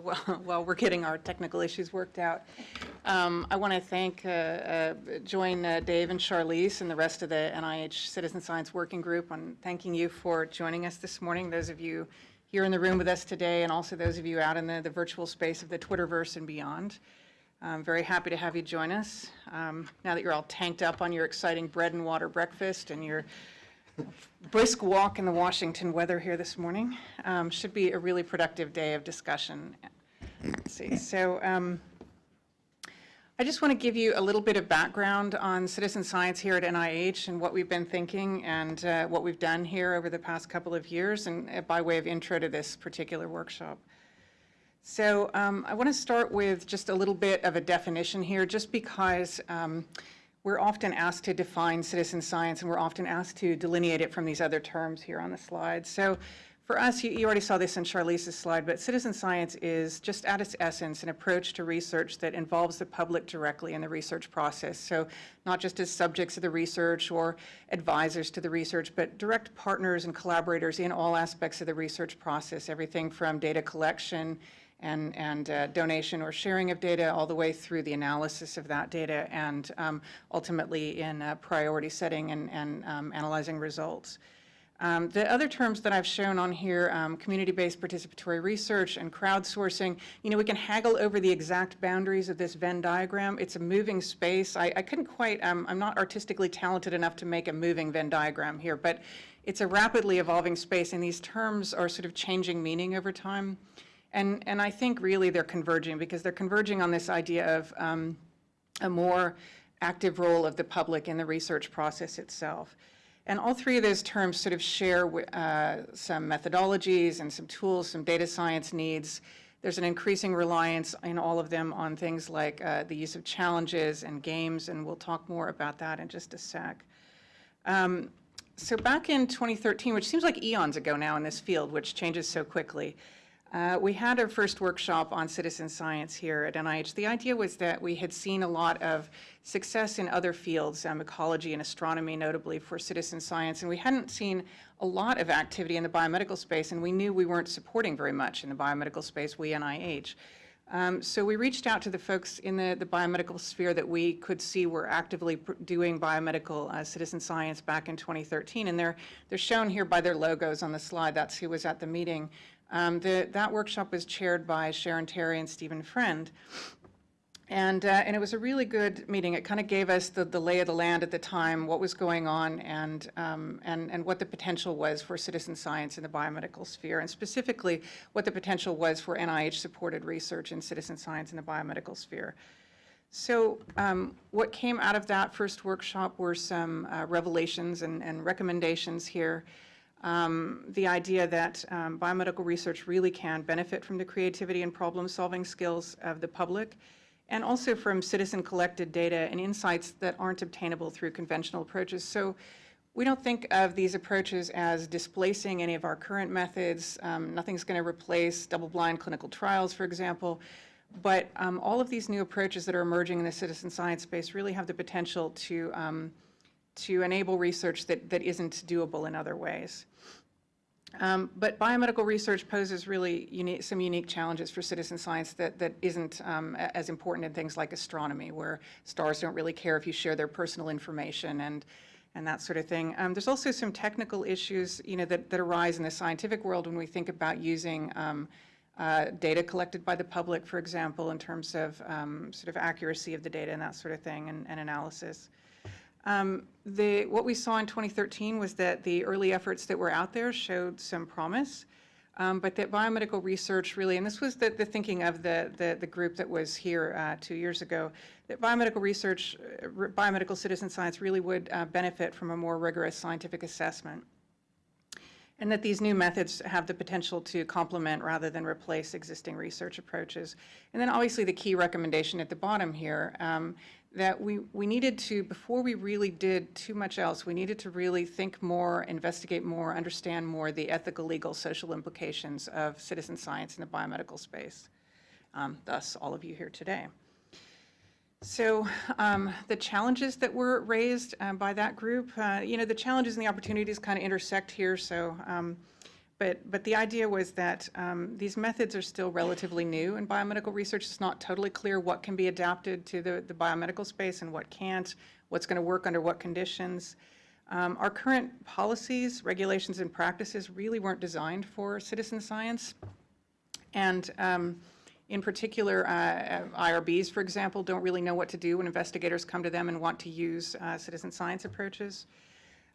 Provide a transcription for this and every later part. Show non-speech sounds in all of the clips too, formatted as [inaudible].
while, [laughs] while we're getting our technical issues worked out. Um, I want to thank, uh, uh, join uh, Dave and Charlize and the rest of the NIH Citizen Science Working Group on thanking you for joining us this morning, those of you here in the room with us today, and also those of you out in the, the virtual space of the Twitterverse and beyond. I'm very happy to have you join us. Um, now that you're all tanked up on your exciting bread and water breakfast and your brisk walk in the Washington weather here this morning. Um, should be a really productive day of discussion. Let's see. So um, I just want to give you a little bit of background on citizen science here at NIH and what we've been thinking and uh, what we've done here over the past couple of years and uh, by way of intro to this particular workshop. So um, I want to start with just a little bit of a definition here just because um, we're often asked to define citizen science and we're often asked to delineate it from these other terms here on the slide. So for us, you, you already saw this in Charlize's slide, but citizen science is just at its essence an approach to research that involves the public directly in the research process. So not just as subjects of the research or advisors to the research, but direct partners and collaborators in all aspects of the research process, everything from data collection, and, and uh, donation or sharing of data all the way through the analysis of that data and um, ultimately in priority setting and, and um, analyzing results. Um, the other terms that I've shown on here, um, community-based participatory research and crowdsourcing, you know, we can haggle over the exact boundaries of this Venn diagram. It's a moving space. I, I couldn't quite, um, I'm not artistically talented enough to make a moving Venn diagram here, but it's a rapidly evolving space and these terms are sort of changing meaning over time. And, and I think really they're converging because they're converging on this idea of um, a more active role of the public in the research process itself. And all three of those terms sort of share uh, some methodologies and some tools, some data science needs. There's an increasing reliance in all of them on things like uh, the use of challenges and games, and we'll talk more about that in just a sec. Um, so back in 2013, which seems like eons ago now in this field, which changes so quickly, uh, we had our first workshop on citizen science here at NIH. The idea was that we had seen a lot of success in other fields, um, ecology and astronomy notably for citizen science, and we hadn't seen a lot of activity in the biomedical space, and we knew we weren't supporting very much in the biomedical space, we NIH. Um, so we reached out to the folks in the, the biomedical sphere that we could see were actively doing biomedical uh, citizen science back in 2013, and they're, they're shown here by their logos on the slide. That's who was at the meeting. Um, the, that workshop was chaired by Sharon Terry and Stephen Friend. And, uh, and it was a really good meeting. It kind of gave us the, the lay of the land at the time, what was going on, and, um, and, and what the potential was for citizen science in the biomedical sphere, and specifically what the potential was for NIH-supported research in citizen science in the biomedical sphere. So um, what came out of that first workshop were some uh, revelations and, and recommendations here um, the idea that um, biomedical research really can benefit from the creativity and problem-solving skills of the public, and also from citizen-collected data and insights that aren't obtainable through conventional approaches. So we don't think of these approaches as displacing any of our current methods. Um, nothing's going to replace double-blind clinical trials, for example. But um, all of these new approaches that are emerging in the citizen science space really have the potential to um, to enable research that, that isn't doable in other ways. Um, but biomedical research poses really unique, some unique challenges for citizen science that, that isn't um, as important in things like astronomy, where stars don't really care if you share their personal information and, and that sort of thing. Um, there's also some technical issues you know, that, that arise in the scientific world when we think about using um, uh, data collected by the public, for example, in terms of um, sort of accuracy of the data and that sort of thing and, and analysis. Um, the, what we saw in 2013 was that the early efforts that were out there showed some promise, um, but that biomedical research really, and this was the, the thinking of the, the, the, group that was here uh, two years ago, that biomedical research, uh, biomedical citizen science really would uh, benefit from a more rigorous scientific assessment. And that these new methods have the potential to complement rather than replace existing research approaches. And then obviously the key recommendation at the bottom here, um, that we, we needed to, before we really did too much else, we needed to really think more, investigate more, understand more the ethical, legal, social implications of citizen science in the biomedical space. Um, thus, all of you here today. So um, the challenges that were raised uh, by that group, uh, you know, the challenges and the opportunities kind of intersect here. So um, But, but the idea was that um, these methods are still relatively new in biomedical research. It's not totally clear what can be adapted to the, the biomedical space and what can't, what's going to work under what conditions. Um, Our current policies, regulations, and practices really weren't designed for citizen science. And um, in particular, uh, IRBs, for example, don't really know what to do when investigators come to them and want to use uh, citizen science approaches.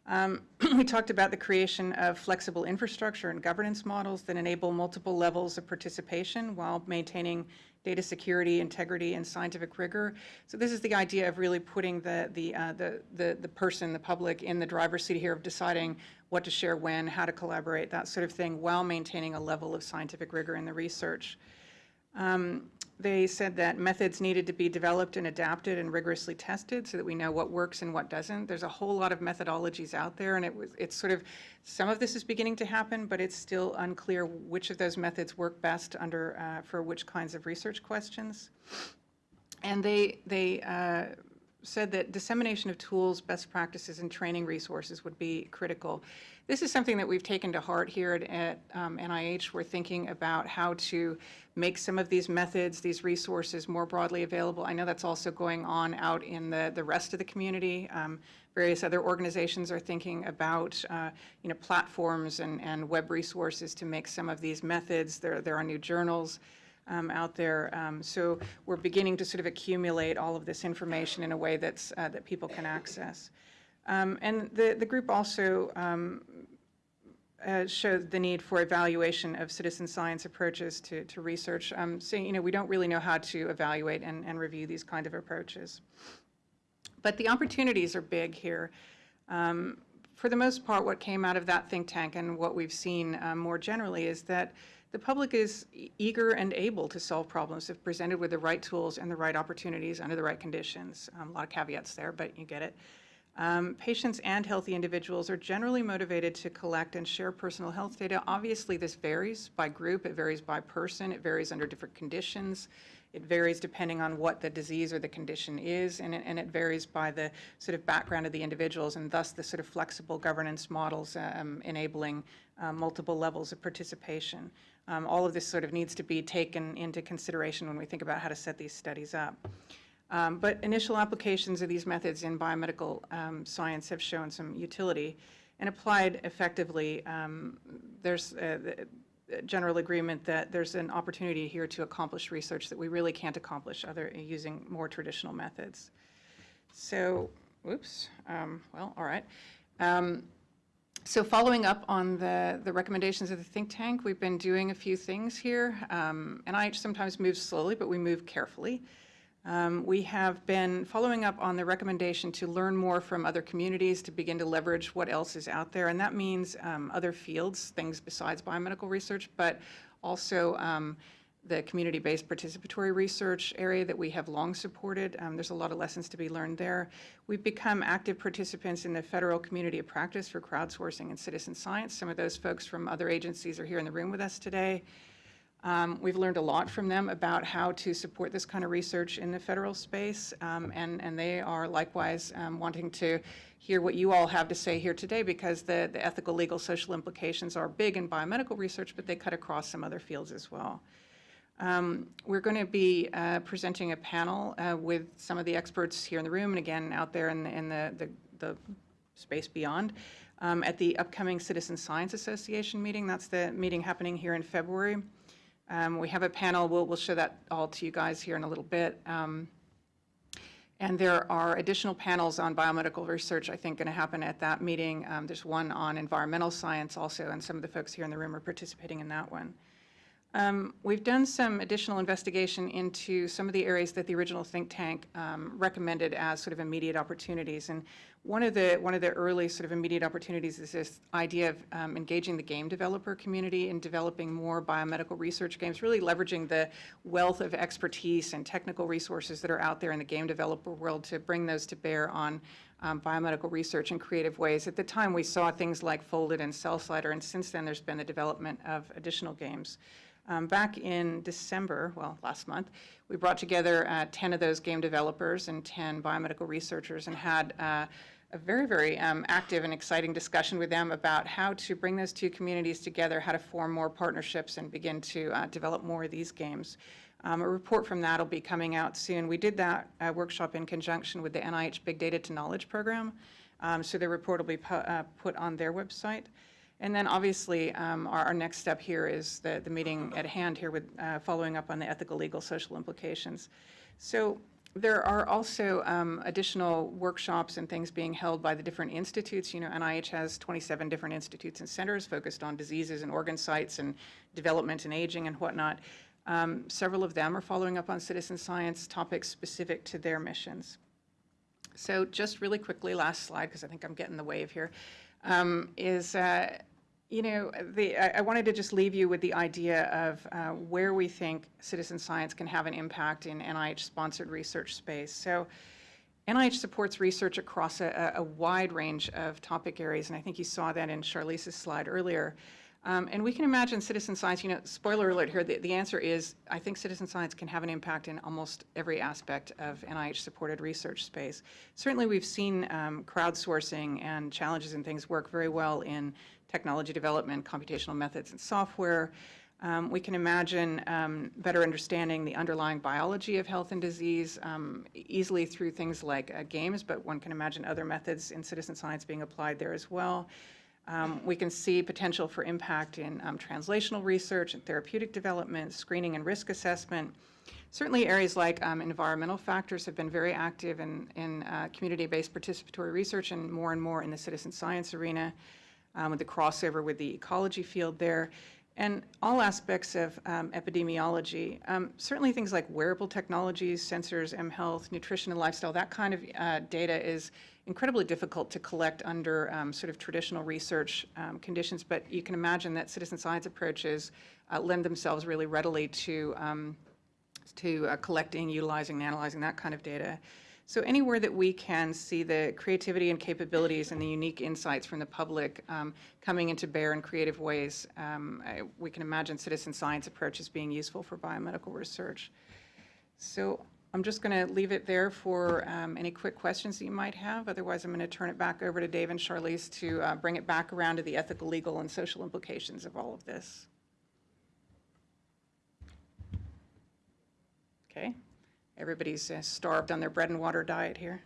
Um, [clears throat] We talked about the creation of flexible infrastructure and governance models that enable multiple levels of participation while maintaining data security, integrity, and scientific rigor. So this is the idea of really putting the, the, uh, the, the, the person, the public, in the driver's seat here of deciding what to share when, how to collaborate, that sort of thing, while maintaining a level of scientific rigor in the research. Um, They said that methods needed to be developed and adapted and rigorously tested so that we know what works and what doesn't. There's a whole lot of methodologies out there, and it was, it's sort of, some of this is beginning to happen, but it's still unclear which of those methods work best under, uh, for which kinds of research questions. And they, they uh, said that dissemination of tools, best practices, and training resources would be critical. This is something that we've taken to heart here at, at um, NIH. We're thinking about how to make some of these methods, these resources more broadly available. I know that's also going on out in the, the rest of the community. Um, various other organizations are thinking about, uh, you know, platforms and, and web resources to make some of these methods. There, there are new journals um, out there. Um, So we're beginning to sort of accumulate all of this information in a way that's, uh, that people can access. Um, And the, the group also um, uh, showed the need for evaluation of citizen science approaches to, to research, um, saying, you know, we don't really know how to evaluate and, and review these kind of approaches. But the opportunities are big here. Um, For the most part, what came out of that think tank and what we've seen um, more generally is that the public is eager and able to solve problems if presented with the right tools and the right opportunities under the right conditions. Um, A lot of caveats there, but you get it. Um, Patients and healthy individuals are generally motivated to collect and share personal health data. Obviously, this varies by group, it varies by person, it varies under different conditions. It varies depending on what the disease or the condition is, and it, and it varies by the sort of background of the individuals, and thus the sort of flexible governance models um, enabling uh, multiple levels of participation. Um, All of this sort of needs to be taken into consideration when we think about how to set these studies up. Um, But initial applications of these methods in biomedical um, science have shown some utility. And applied effectively, um, there's uh, general agreement that there's an opportunity here to accomplish research that we really can't accomplish other, using more traditional methods. So, whoops, um, well, all right. Um, so following up on the, the recommendations of the think tank, we've been doing a few things here. Um, NIH sometimes moves slowly, but we move carefully. Um, We have been following up on the recommendation to learn more from other communities to begin to leverage what else is out there. And that means um, other fields, things besides biomedical research, but also um, the community-based participatory research area that we have long supported. Um, There's a lot of lessons to be learned there. We've become active participants in the Federal Community of Practice for Crowdsourcing and Citizen Science. Some of those folks from other agencies are here in the room with us today. Um, We've learned a lot from them about how to support this kind of research in the federal space, um, and, and they are likewise um, wanting to hear what you all have to say here today, because the, the ethical, legal, social implications are big in biomedical research, but they cut across some other fields as well. Um, We're going to be uh, presenting a panel uh, with some of the experts here in the room, and again, out there in the, in the, the- the space beyond, um, at the upcoming Citizen Science Association meeting. That's the meeting happening here in February. Um, We have a panel, we'll, we'll show that all to you guys here in a little bit. Um, And there are additional panels on biomedical research, I think, going to happen at that meeting. Um, There's one on environmental science also, and some of the folks here in the room are participating in that one. Um, We've done some additional investigation into some of the areas that the original think tank um, recommended as sort of immediate opportunities. And one of the, one of the early sort of immediate opportunities is this idea of um, engaging the game developer community in developing more biomedical research games, really leveraging the wealth of expertise and technical resources that are out there in the game developer world to bring those to bear on um, biomedical research in creative ways. At the time, we saw things like Foldit and Cell Slider, and since then, there's been the development of additional games. Um, Back in December, well, last month, we brought together uh, 10 of those game developers and 10 biomedical researchers and had uh, a very, very um, active and exciting discussion with them about how to bring those two communities together, how to form more partnerships and begin to uh, develop more of these games. Um, A report from that will be coming out soon. We did that uh, workshop in conjunction with the NIH Big Data to Knowledge program, Um, so the report will be pu- uh, put on their website. And then obviously, um, our, our next step here is the, the meeting at hand here with, uh, following up on the ethical, legal, social implications. So there are also um, additional workshops and things being held by the different institutes. You know, NIH has 27 different institutes and centers focused on diseases and organ sites and development and aging and whatnot. Um, Several of them are following up on citizen science topics specific to their missions. So just really quickly, last slide, because I think I'm getting the wave here, um, is, uh, you know, the, I, I wanted to just leave you with the idea of uh, where we think citizen science can have an impact in NIH-sponsored research space. So NIH supports research across a, a wide range of topic areas, and I think you saw that in Charlize's slide earlier. Um, and we can imagine citizen science, you know, spoiler alert here, the, the answer is I think citizen science can have an impact in almost every aspect of NIH-supported research space. Certainly, we've seen um, crowdsourcing and challenges and things work very well in technology development, computational methods, and software. Um, we can imagine um, better understanding the underlying biology of health and disease um, easily through things like uh, games, but one can imagine other methods in citizen science being applied there as well. Um, We can see potential for impact in um, translational research and therapeutic development, screening and risk assessment. Certainly, areas like um, environmental factors have been very active in, in uh, community-based participatory research and more and more in the citizen science arena um, with the crossover with the ecology field there, and all aspects of um, epidemiology. Um, Certainly, things like wearable technologies, sensors, mHealth, nutrition and lifestyle, that kind of uh, data is incredibly difficult to collect under um, sort of traditional research um, conditions, but you can imagine that citizen science approaches uh, lend themselves really readily to um, to uh, collecting, utilizing, and analyzing that kind of data. So anywhere that we can see the creativity and capabilities and the unique insights from the public um, coming into bear in creative ways, um, I- we can imagine citizen science approaches being useful for biomedical research. So I'm just going to leave it there for um, any quick questions that you might have. Otherwise, I'm going to turn it back over to Dave and Charlize to uh, bring it back around to the ethical, legal, and social implications of all of this. Okay, everybody's uh, starved on their bread and water diet here.